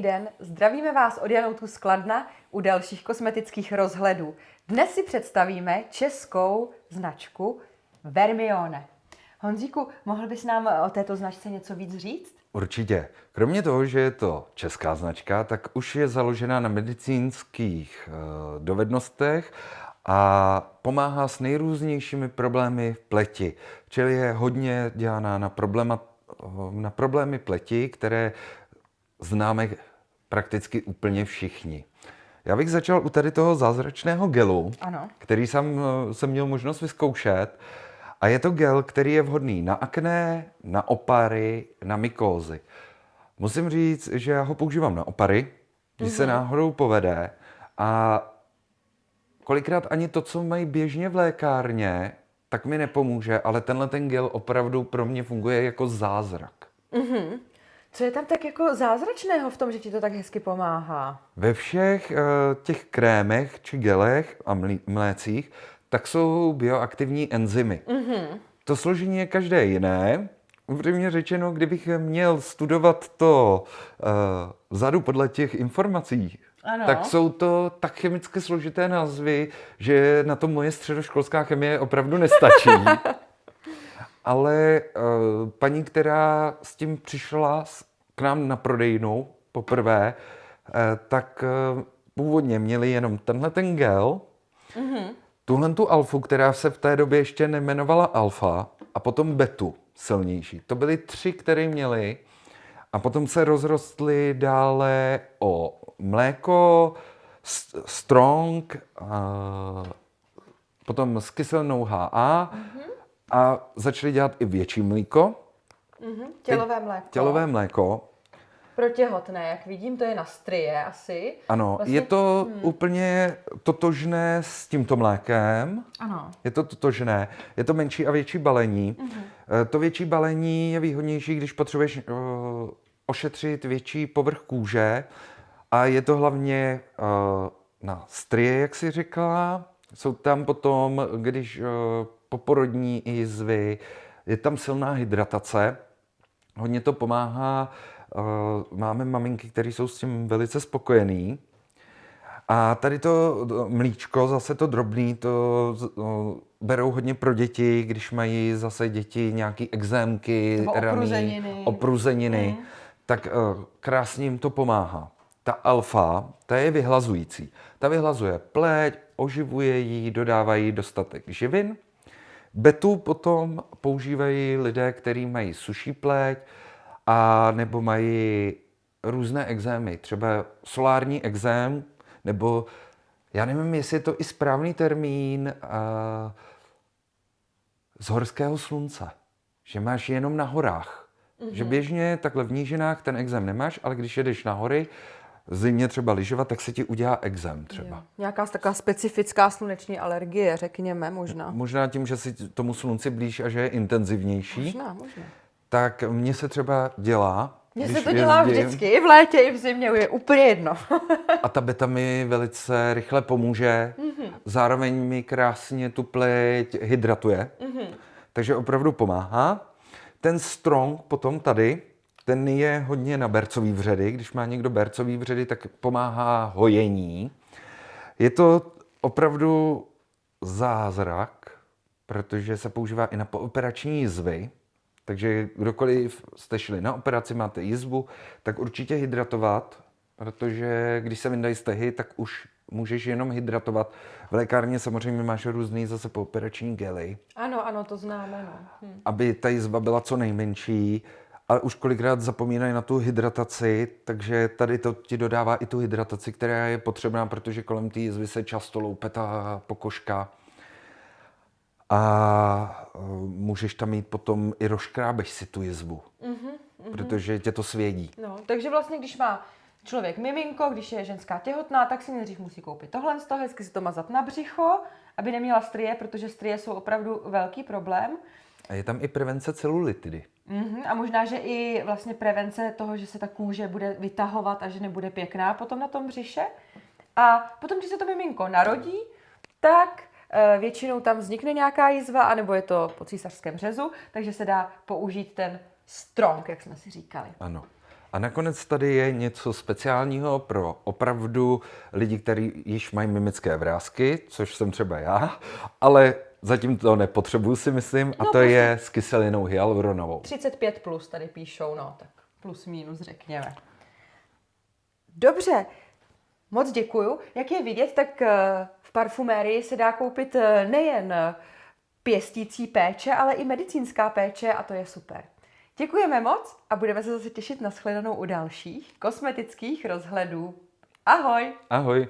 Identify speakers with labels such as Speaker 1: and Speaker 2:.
Speaker 1: den, zdravíme vás od Janoutu z Kladna u dalších kosmetických rozhledů. Dnes si představíme českou značku Vermione. Honzíku, mohl bys nám o této značce něco víc říct?
Speaker 2: Určitě. Kromě toho, že je to česká značka, tak už je založena na medicínských eh, dovednostech a pomáhá s nejrůznějšími problémy v pleti. Čili je hodně dělaná na, na problémy pleti, které známe prakticky úplně všichni. Já bych začal u tady toho zázračného gelu,
Speaker 1: Ano.
Speaker 2: který jsem, eh, jsem měl možnost vyzkoušet. A je to gel, který je vhodný na akné, na opary, na mykózy. Musím říct, že já ho používám na opary, když se náhodou povede. A kolikrát ani to, co mají běžně v lékárně, tak mi nepomůže, ale tenhle ten gel opravdu pro mě funguje jako zázrak.
Speaker 1: Co je tam tak jako zázračného v tom, že ti to tak hezky pomáhá?
Speaker 2: Ve všech uh, těch krémech či gelech a mlécích tak jsou bioaktivní enzymy. Mm-hmm. To složení je každé jiné. Upřímně řečeno, kdybych měl studovat to uh, vzadu podle těch informací,
Speaker 1: Ano.
Speaker 2: tak jsou to tak chemicky složité názvy, že na to moje středoškolská chemie opravdu nestačí. Ale uh, paní, která s tím přišla k nám na prodejnu poprvé, uh, tak uh, původně měli jenom tenhle ten gel, tuhle tu alfu, která se v té době ještě nemenovala alfa, a potom betu silnější. To byly tři, které měli. A potom se rozrostly dále o mléko, strong, a potom s kyselnou HA a začali dělat i větší mlíko,
Speaker 1: Mhm. Tělové mléko.
Speaker 2: tělové mléko.
Speaker 1: Pro těhotné, jak vidím, to je na strie asi.
Speaker 2: Ano,
Speaker 1: Vlastně-
Speaker 2: je to úplně totožné s tímto mlékem.
Speaker 1: Ano.
Speaker 2: Je to totožné, je to menší a větší balení. Mm-hmm. To větší balení je výhodnější, když potřebuješ uh, ošetřit větší povrch kůže a je to hlavně uh, na strie, jak si řekla. Jsou tam potom, když uh, poporodní jizvy, je tam silná hydratace. Hodně to pomáhá. Uh, máme maminky, které jsou s tím velice spokojený. A tady to mlíčko, zase to drobný, to berou hodně pro děti, když mají zase děti nějaký exémky, raný,
Speaker 1: opruzeniny.
Speaker 2: opruzeniny tak krásně jim to pomáhá. Ta alfa, ta je vyhlazující. Ta vyhlazuje pleť, oživuje ji, jí dostatek živin. Betu potom používají lidé, kteří mají suší pleť a nebo mají různé exémy, třeba solární exém, nebo já nevím, jestli je to i správný termín uh, z horského slunce, že máš jenom na horách. Mm-hmm. Že běžně takhle v nížinách ten exém nemáš, ale když jedeš na hory, zimě třeba lyžovat, tak se ti udělá exém třeba.
Speaker 1: Jo. Nějaká taková specifická sluneční alergie, řekněme, možná.
Speaker 2: Možná tím, že si tomu slunci blíž a že je intenzivnější,
Speaker 1: Možná, možná.
Speaker 2: tak mně se třeba dělá.
Speaker 1: Mně se to dělá
Speaker 2: jezdím,
Speaker 1: vždycky, i v létě, i v zimě, je úplně jedno.
Speaker 2: A ta beta mi velice rychle pomůže. Mm-hmm. Zároveň mi krásně tu pleť hydratuje. Mm-hmm. Takže opravdu pomáhá. Ten strong potom tady, ten je hodně na bercový vředy. Když má někdo bercový vředy, tak pomáhá hojení. Je to opravdu zázrak, protože se používá i na pooperační jizvy. Takže kdokoliv jste šli na operaci, máte jizvu, tak určitě hydratovat, protože když se vyndají stehy, tak už můžeš jenom hydratovat. V lékárně samozřejmě máš různý zase pooperační gely,
Speaker 1: Ano, ano, to známe, no. Hm.
Speaker 2: aby ta jizva byla co nejmenší. Ale už kolikrát zapomínají na tu hydrataci, takže tady to ti dodává i tu hydrataci, která je potřebná, protože kolem té jizvy se často loupe ta pokožka. A eh, můžeš tam mít potom i rozkrábeš si tu jizvu, mm-hmm, protože tě to svědí.
Speaker 1: No, takže vlastně, když má člověk miminko, když je ženská těhotná, tak si nejdřív musí koupit tohle z toho, hezky si to mazat na břicho, aby neměla strie, protože strie jsou opravdu velký problém.
Speaker 2: A je tam i prevence celulitidy.
Speaker 1: Mhm, a možná, že i vlastně prevence toho, že se ta kůže bude vytahovat a že nebude pěkná potom na tom břiše. A potom, když se to miminko narodí, tak eh, většinou tam vznikne nějaká jizva, anebo je to po císařském řezu, takže se dá použít ten strong, jak jsme si říkali.
Speaker 2: Ano. A nakonec tady je něco speciálního pro opravdu lidi, kteří již mají mimické vrázky, což jsem třeba já, ale zatím to nepotřebuju si myslím, a
Speaker 1: No,
Speaker 2: to
Speaker 1: prostě-
Speaker 2: je s kyselinou hyaluronovou.
Speaker 1: 35 plus tady píšou, no, tak plus minus řekněme. Dobře, moc děkuju. Jak je vidět, tak eh, v parfumérii se dá koupit eh, nejen eh, pěstící péče, ale i medicínská péče a to je super. Děkujeme moc a budeme se zase těšit na shledanou u dalších kosmetických rozhledů. Ahoj!
Speaker 2: Ahoj.